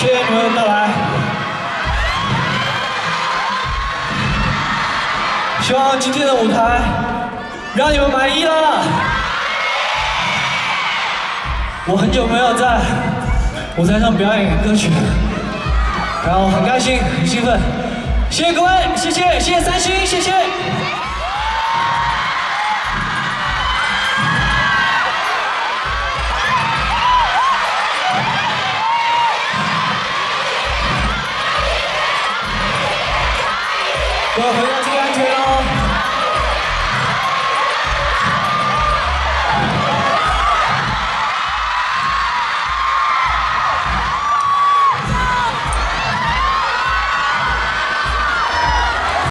谢谢你们的到来。希望今天的舞台让你们满意了。我很久没有在舞台上表演歌曲，然后很开心，很兴奋。谢谢各位，谢谢，谢谢三星，谢谢。 자, 건강 챙기세요.